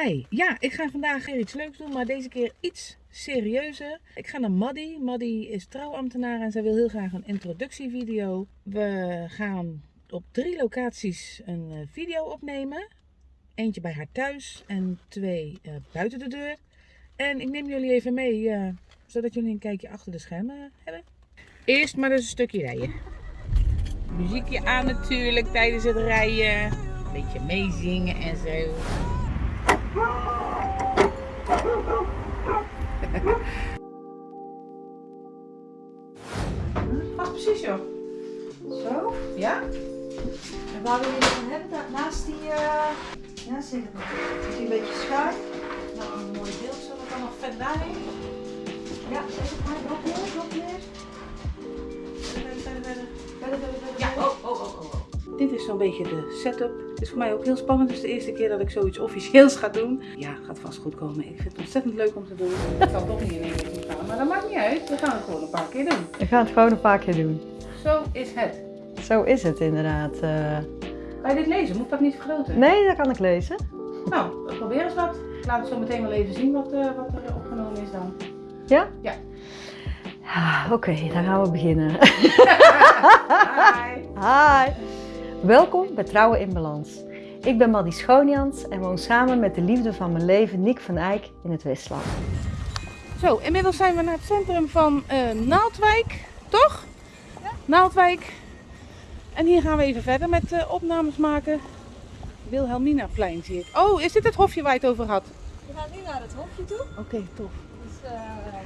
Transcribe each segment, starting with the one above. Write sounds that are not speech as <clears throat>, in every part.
Hi, ja, ik ga vandaag weer iets leuks doen, maar deze keer iets serieuzer. Ik ga naar Maddie. Maddie is trouwambtenaar en zij wil heel graag een introductievideo. We gaan op drie locaties een eh, video opnemen. Eentje bij haar thuis en twee uh, buiten de deur. En ik neem jullie even mee, uh, zodat jullie een kijkje achter de schermen hebben. Eerst maar eens een stukje rijden. Muziekje aan natuurlijk tijdens het rijden. Een beetje meezingen en zo. Pas precies joh. Zo? Ja? En waar wil je dan hebben? Naast die, uh... ja maar. Is die een beetje schuin? Nou, een mooi beeld. Zullen we dan nog vet daarheen? Ja, zeg het maar. Nog meer, nog meer. Verder, verder, verder. Verder, verder, verder. Ja, oh, oh, oh, oh. Dit is zo'n beetje de setup. Het is voor mij ook heel spannend. Het is de eerste keer dat ik zoiets officieels ga doen. Ja, gaat vast goed komen. Ik vind het ontzettend leuk om te doen. Het zal toch niet in één keer gaan, maar dat maakt niet uit. We gaan het gewoon een paar keer doen. We gaan het gewoon een paar keer doen. Zo is het. Zo is het inderdaad. Uh... Ga je dit lezen? Moet dat niet vergroten? Nee, dat kan ik lezen. Nou, probeer eens wat. Ik laat het zo meteen wel even zien wat, uh, wat er opgenomen is dan. Ja? Ja. Ah, Oké, okay, dan gaan we beginnen. <laughs> Hi. Hi. Welkom bij Trouwen in Balans. Ik ben Maddie Schoonjans en woon samen met de liefde van mijn leven, Nick van Eyck, in het Westland. Zo, inmiddels zijn we naar het centrum van uh, Naaldwijk, toch? Ja. Naaldwijk. En hier gaan we even verder met uh, opnames maken. Wilhelminaplein zie ik. Oh, is dit het hofje waar je het over had? We gaan nu naar het hofje toe. Oké, okay, tof. Dus uh, het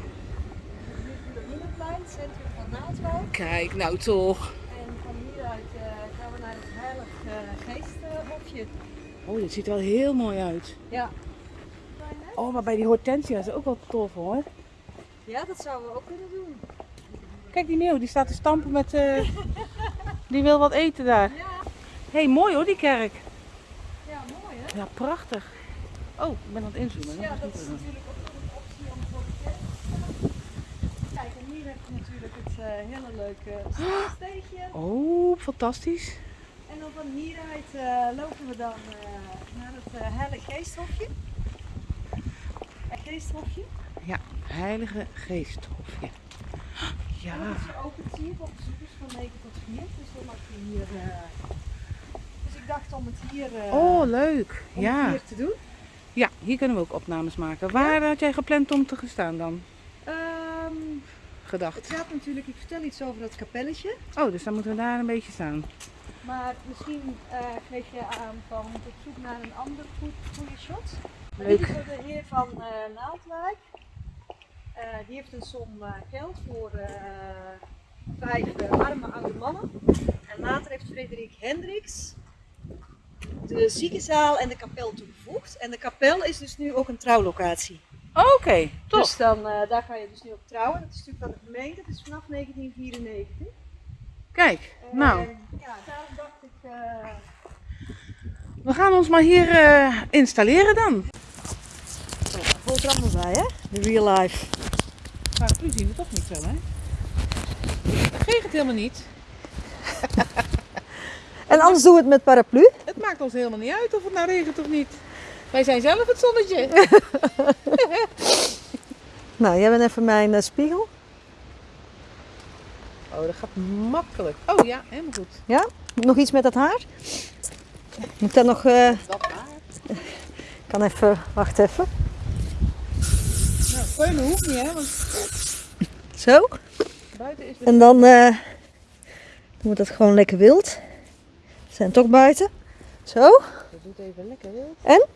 Wilhelminaplein, centrum van Naaldwijk. Kijk, nou toch. En van hieruit we naar het Heilig Geesthofje. Oh, dit ziet er wel heel mooi uit. Ja. Oh, maar bij die hortensia is ook wel tof hoor. Ja, dat zouden we ook kunnen doen. Kijk die meeuw, die staat te stampen met... Uh... die wil wat eten daar. Ja. hey, mooi hoor die kerk. Ja, mooi hè? Ja, prachtig. Oh, ik ben aan het inzoomen. Ja, dat is natuurlijk ook een optie om voor de kerk te Kijk, en hier heb je natuurlijk het uh, hele leuke <gasps> steegje. Oh, fantastisch. En dan van hieruit uh, lopen we dan naar het Heilige Geesthofje. Het Geesthofje. Ja, Heilige Geesthofje. Ja. En dat is zie je voor bezoekers van 9 tot 4. Dus dan mag je hier. Uh... Dus ik dacht om het hier. Uh... oh, leuk. Om ja. het hier te doen. Ja, hier kunnen we ook opnames maken. Waar ja? had jij gepland om te gaan staan dan? Gedacht. Het gaat natuurlijk, ik vertel iets over dat kapelletje. Oh, dus dan moeten we daar een beetje staan. Maar misschien uh, geef je aan van op zoek naar een ander goede shot. Leuk. Dit is de heer van uh, Naaldwijk. Uh, die heeft een som geld voor vijf arme oude mannen. En later heeft Frederik Hendricks de ziekenzaal en de kapel toegevoegd. En de kapel is dus nu ook een trouwlocatie. Oké, okay, top. Dus dan, daar ga je dus nu op trouwen. Dat is natuurlijk van de gemeente, dat is vanaf 1994. Kijk, nou. Ja, daarom dacht ik... We gaan ons maar hier installeren dan. Hoort er allemaal bij, hè? De real life. Paraplu zien we toch niet zo, hè? Het regent helemaal niet. <laughs> en anders doen we het met paraplu? Het maakt ons helemaal niet uit of het nou regent of niet. Wij zijn zelf het zonnetje. <laughs> nou, jij bent even mijn uh, spiegel. Oh, dat gaat makkelijk. Oh ja, helemaal goed. Ja? Nog iets met dat haar? Moet dat nog... Uh... Dat haar? Ik kan even... Wacht even. Nou, hoeft niet, hè? Want... Zo. Buiten is En dan uh, we dat gewoon lekker wild. We zijn toch buiten. Zo. Dat doet even lekker wild. En?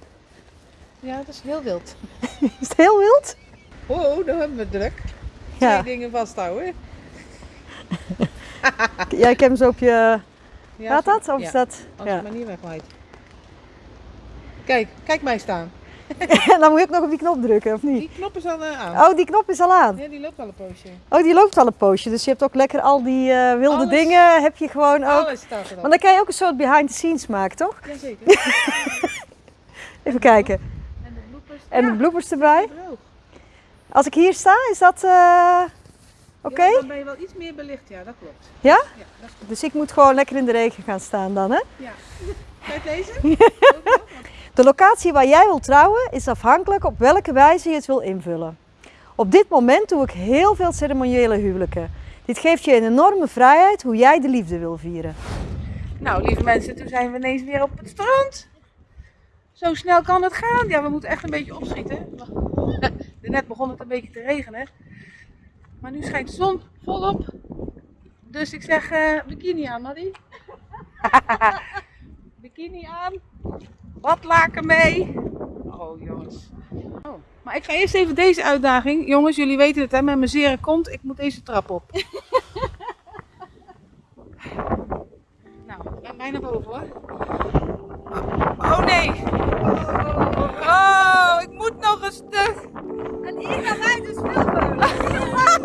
Ja, dat is heel wild. <laughs> is het heel wild? Oh, dan hebben we druk. Ja. Twee dingen vasthouden. ja, ik heb hem zo op je... Ja, Gaat dat? Of ja. is dat... Als Ja. maar niet wegwaait. Kijk, kijk mij staan. En <laughs> dan moet je ook nog op die knop drukken, of niet? Die knop is al uh, aan. Oh, die knop is al aan. Ja, die loopt al een poosje. Oh, die loopt al een poosje. Dus je hebt ook lekker al die eh, wilde Alles. dingen, heb je gewoon ook. Alles staat erop. Want dan kan je ook een soort behind the scenes maken, toch? Jazeker. <laughs> Even kijken. En de bloepers. Erbij. Als ik hier sta, is dat eh, oké? Ja, dan ben je wel iets meer belicht, ja, dat klopt. Ja? Ja, dat. Dus ik moet gewoon lekker in de regen gaan staan dan, hè? Ja. <laughs> Kijk deze. <laughs> De locatie waar jij wilt trouwen is afhankelijk op welke wijze je het wil invullen. Op dit moment doe ik heel veel ceremoniële huwelijken. Dit geeft je een enorme vrijheid hoe jij de liefde wil vieren. Nou, lieve mensen, toen zijn we ineens weer op het strand. Zo snel kan het gaan. Ja, we moeten echt een beetje opschieten. <laughs> Net begon het een beetje te regenen. Maar nu schijnt de zon volop. Dus ik zeg eh, bikini aan, Maddie. <laughs> bikini aan. Badlaken mee. Oh, jongens. Oh. Maar ik ga eerst even deze uitdaging. Jongens, jullie weten het hè, met mijn zere kont. Ik moet deze trap op. <laughs> nou, ik ben bijna boven hoor. Oh nee. Oh, ik moet nog een stuk. En hier gaan wij dus filmen.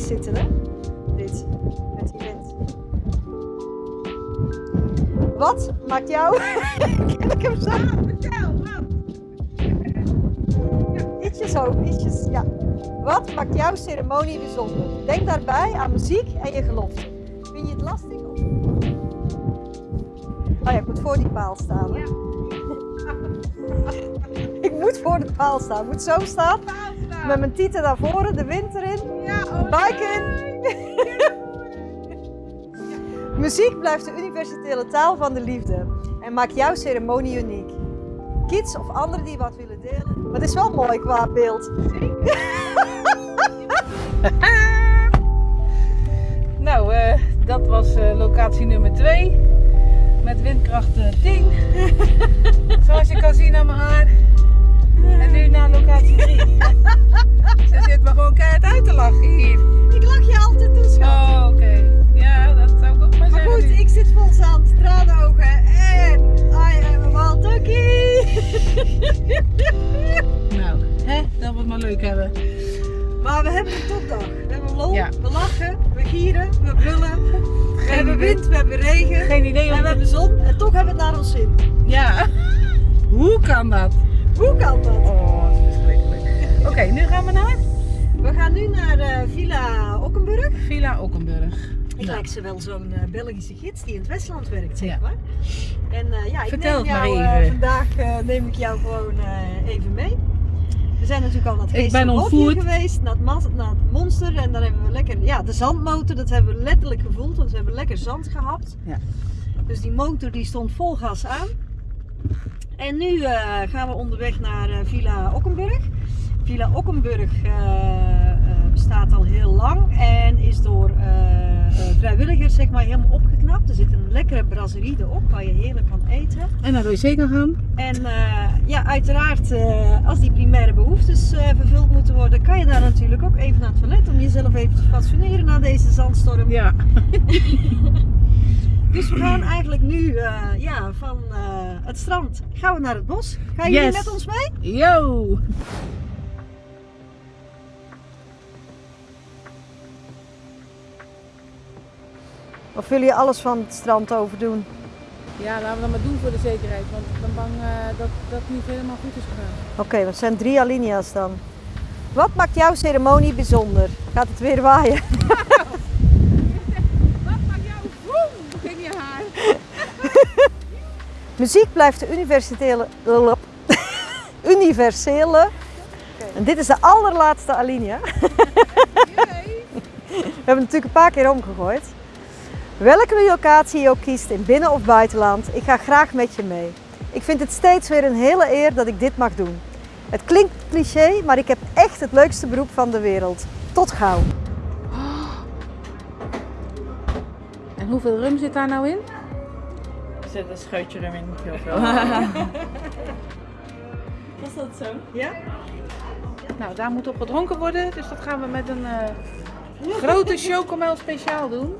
Zitten, hè? Dit, met die wind. Wat maakt jou... <laughs> Ik hem zo? Vertel, wat? Ietsje zo, ietsjes, ja. Wat maakt jouw ceremonie bijzonder? Denk daarbij aan muziek en je gelofte. Vind je het lastig? Of... Oh ja, ik moet voor die paal staan. Hè? <laughs> ik moet voor de paal staan. Ik moet zo staan. Met mijn tieten naar voren, de wind erin. Ja, oh Buik in. <laughs> Muziek blijft de universele taal van de liefde en maakt jouw ceremonie uniek. Kids of anderen die wat willen delen. Maar het is wel mooi qua beeld. <laughs> Nou, eh, dat was eh, locatie nummer 2. Met windkracht eh, 10. Zoals je kan zien aan mijn haar. En nu naar locatie 3. Ze zit me gewoon keihard uit te lachen hier. Ik lach je altijd toe, schat. Oh, oké. Ja, dat zou ik ook maar Maar zeggen. goed, nu. ik zit vol zand, traanogen en I am a wild turkey. Nou, hè, dat we het maar leuk hebben. Maar we hebben een topdag. We hebben lol, Ja. we lachen, we gieren, we brullen. We Geen hebben idee. wind, we hebben regen. Geen idee En we hebben zon en toch hebben we het naar ons zin. Ja. Hoe kan dat? Hoe kan dat? Oh, dat is verschrikkelijk. Oké, nu gaan we naar We gaan nu naar eh, Villa Okkenburg. Villa Okkenburg. Ik Nou. lijk ze wel zo'n eh, Belgische gids die in het Westland werkt, zeg Ja. maar. En eh, ja, ik Vertel neem het maar jou, eh, even. vandaag neem ik jou gewoon even mee. We zijn natuurlijk al naar het Ik ben Geestelijk Hofje ontvoerd. geweest, naar het, mas- naar het monster en dan hebben we lekker, ja de zandmotor, dat hebben we letterlijk gevoeld, want we hebben lekker zand gehapt. Ja. Dus die motor die stond vol gas aan. En nu eh, gaan we onderweg naar eh, Villa Okkenburg. Villa Okkenburg eh, bestaat al heel lang en is door vrijwilligers zeg maar helemaal opgeknapt. Er zit een lekkere brasserie erop waar je heerlijk kan eten. En naar de wc gaan gaan. En ja, uiteraard, als die primaire behoeftes eh, vervuld moeten worden, kan je daar natuurlijk ook even naar het toilet om jezelf even te fatsoeneren na deze zandstorm. Ja. <laughs> Dus we gaan <clears throat> eigenlijk nu eh, ja, van eh, het strand gaan we naar het bos. Gaan jullie Yes. met ons mee? Yo. Of willen je alles van het strand overdoen? Ja, laten we dat maar doen voor de zekerheid. Want ik ben bang eh, dat dat niet helemaal goed is gegaan. Oké, dat zijn drie alinea's dan. Wat maakt jouw ceremonie bijzonder? Gaat het weer waaien? <laughs> Wat maakt jou boem in je haar? Muziek blijft de universele. <laughs> universele. En dit is de allerlaatste alinea. <laughs> We hebben natuurlijk een paar keer omgegooid. Welke locatie je ook kiest, in binnen- of buitenland, ik ga graag met je mee. Ik vind het steeds weer een hele eer dat ik dit mag doen. Het klinkt cliché, maar ik heb echt het leukste beroep van de wereld. Tot gauw. En hoeveel rum zit daar nou in? Er zit een scheutje erin, niet heel veel. <laughs> Was dat zo? Ja? Nou, daar moet op gedronken worden. Dus dat gaan we met een eh, grote chocomel speciaal doen.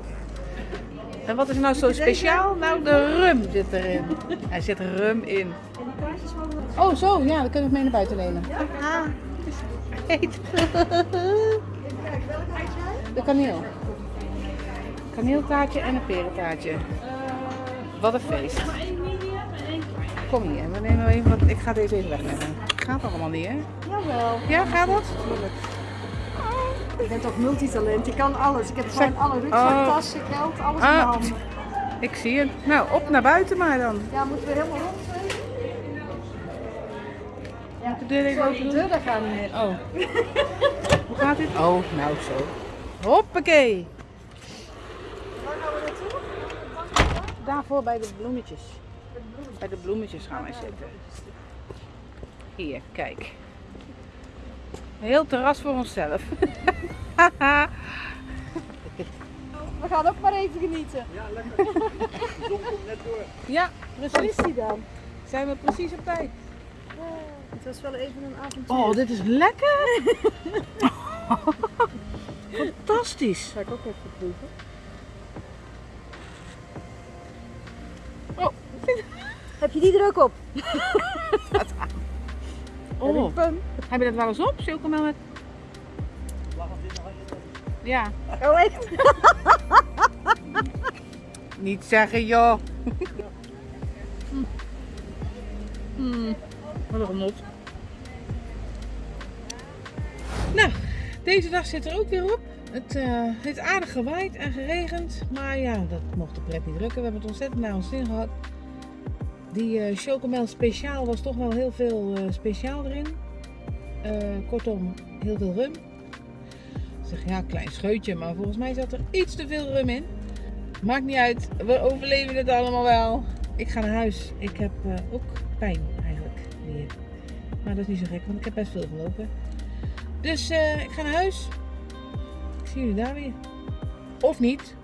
En wat is nou zo speciaal? Nou, de rum zit erin. Er zit rum in. En die kaartjes Oh, zo, ja, dan kunnen we het mee naar buiten nemen. Ah, Heet. De kaneel. Kaneeltaartje en een perentaartje. Wat een feest. Kom hier, we nemen even wat. Ik ga deze even wegnemen. Gaat allemaal niet, hè? jawel. Ja, gaat dat? Ik ben toch multitalent, ik kan alles. Ik heb gewoon alle rugzak, Oh. tassen, geld, alles in Ah. mijn handen. Ik zie het. Nou, op naar buiten maar dan. Ja, moeten we helemaal rond zijn? Ja, De deur even open de doen. deur daar niet meer. Oh. <laughs> Hoe gaat dit? Oh, nou zo. Hoppakee. Waar gaan we naartoe? Daarvoor bij de bloemetjes. Bij de bloemetjes gaan wij zitten. Hier, kijk. Een heel terras voor onszelf. <laughs> We gaan ook maar even genieten. ja, Waar precies. is die dan? Zijn we precies op tijd. Het was wel even een avontuur. Oh, dit is lekker. <laughs> Fantastisch. ga ik ook even proeven. Heb je die er ook op? <laughs> Oh. Heb je dat wel eens op? Chocomel met... Ja. Oh, echt? <laughs> Niet zeggen joh. Hmm. Wat een genot. Nou, deze dag zit er ook weer op. Het eh, heeft aardig gewaaid en geregend. Maar ja, dat mocht de pret niet drukken. We hebben het ontzettend naar ons zin gehad. Die eh chocomel speciaal was toch wel heel veel eh, speciaal erin. Eh, kortom, heel veel rum. Ik zeg ja, klein scheutje, maar volgens mij zat er iets te veel rum in. Maakt niet uit, we overleven het allemaal wel. Ik ga naar huis. Ik heb ook pijn eigenlijk weer. Maar dat is niet zo gek, want ik heb best veel gelopen. Dus ik ga naar huis. Ik zie jullie daar weer. Of niet.